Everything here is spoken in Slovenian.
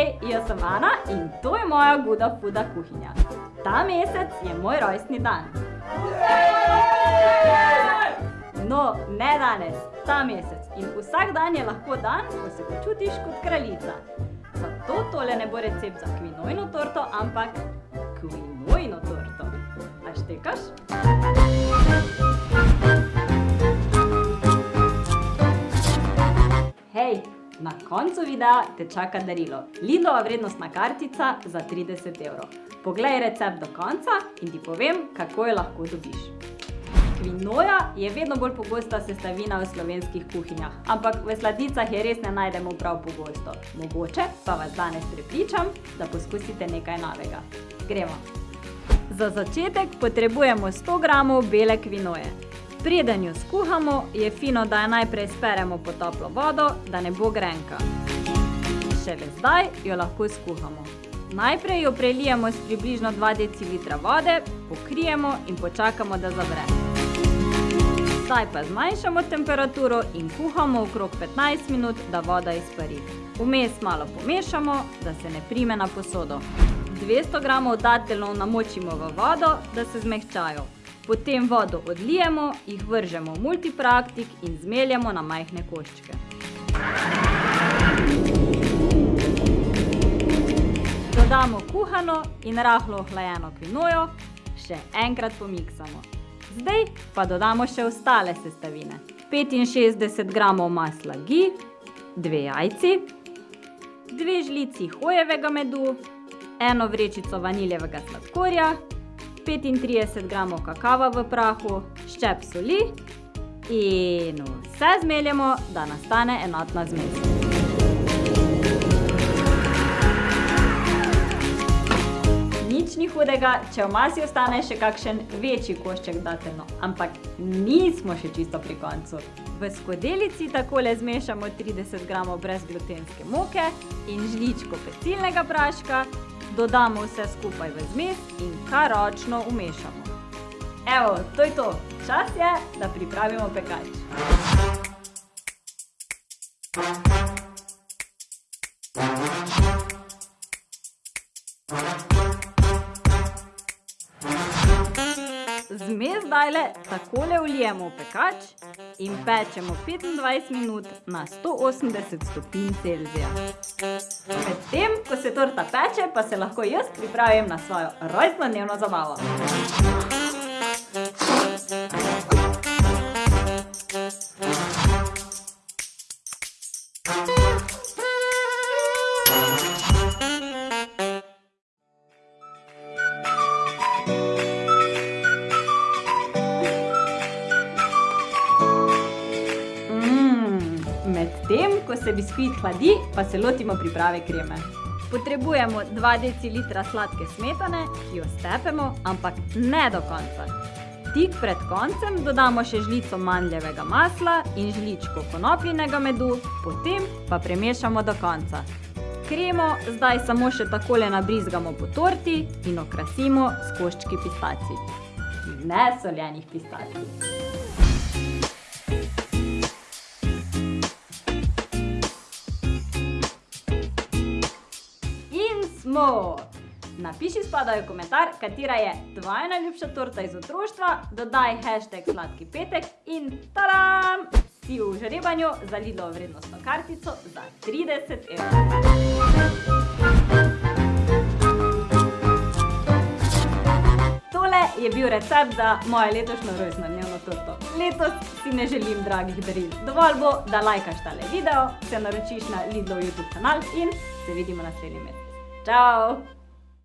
Hej, jaz sem Ana in to je moja Guda Fuda kuhinja. Ta mesec je moj rojstni dan. No, ne danes, ta mesec. In vsak dan je lahko dan, ko se počutiš kot kraljica. Zato tole ne bo recept za kvinojno torto, ampak kvinojno torto. A štekaš? Hej, na koncu videa te čaka darilo. Lidlova vrednostna kartica za 30 evrov. Poglej recept do konca in ti povem, kako jo lahko dobiš. Kvinoja je vedno bolj pogosta sestavina v slovenskih kuhinjah, ampak v sladicah je res ne najdemo prav pogosto. Mogoče pa vas danes prepričam, da poskusite nekaj novega. Gremo! Za začetek potrebujemo 100 gramov bele kvinoje. Preden jo skuhamo, je fino, da jo najprej speremo pod toplo vodo, da ne bo grenka. Šele zdaj jo lahko skuhamo. Najprej jo prelijemo s približno 2 dl vode, pokrijemo in počakamo, da zavre. Zdaj pa zmanjšamo temperaturo in kuhamo okrog 15 minut, da voda izpari. Vmes malo pomešamo, da se ne prime na posodo. 200 gramov dateljnov namočimo v vodo, da se zmehčajo. Potem vodo odlijemo, jih vržemo v multipraktik in zmeljemo na majhne koščke. Dodamo kuhano in rahlo ohlajeno kvinojo, še enkrat pomiksamo. Zdaj pa dodamo še ostale sestavine. 65 gramov masla ghee, 2 jajci, 2 žlici hojevega medu, eno vrečico vaniljevega sladkorja, 35 gramov kakava v prahu, ščep soli in vse zmeljemo, da nastane enotna zmes. Nič ni hudega, če v masi ostane še kakšen večji košček dateljno, ampak nismo še čisto pri koncu. V skodelici takole zmešamo 30 gramov brezglutenske moke in žličko pecilnega praška, dodamo vse skupaj v zmes in kar ročno umešamo. Evo, to je to. Čas je, da pripravimo pekač. Zdajle takole vlijemo v pekač in pečemo 25 minut na 180 stopinj Celzija. Medtem, ko se torta peče, pa se lahko jaz pripravim na svojo rojstnodnevno zabavo. Medtem, ko se biskvit hladi, pa se lotimo priprave kreme. Potrebujemo 2 dl sladke smetane, ki jo stepemo, ampak ne do konca. Tik pred koncem dodamo še žlico mandljevega masla in žličko konopljinega medu, potem pa premešamo do konca. Kremo zdaj samo še takole nabrizgamo po torti in okrasimo s koščki pistacij. Ne soljenih pistacij. Smo! Napiši spodaj v komentar, katera je tvoja najljubša torta iz otroštva, dodaj hashtag sladki petek in tadam! Si v žrebanju za Lidlovo vrednostno kartico za 30 evrov. Tole je bil recept za moje letošnjo rojstnodnevno torto. Letos si ne želim dragih daril. Dovolj bo, da lajkaš tale video, se naročiš na Lidlov YouTube kanal in se vidimo naslednji mesec. Ciao!